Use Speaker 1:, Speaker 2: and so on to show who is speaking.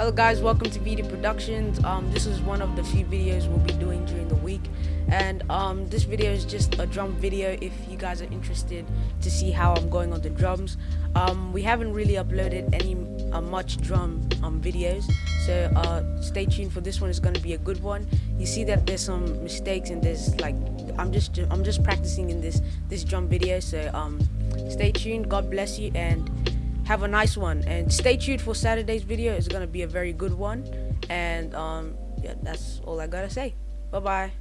Speaker 1: Hello guys, welcome to VD Productions. Um, this is one of the few videos we'll be doing during the week, and um, this video is just a drum video. If you guys are interested to see how I'm going on the drums, um, we haven't really uploaded any uh, much drum um, videos, so uh, stay tuned for this one. It's going to be a good one. You see that there's some mistakes and there's like I'm just I'm just practicing in this this drum video, so um, stay tuned. God bless you and have a nice one and stay tuned for saturday's video. It's gonna be a very good one and um yeah that's all i gotta say. Bye bye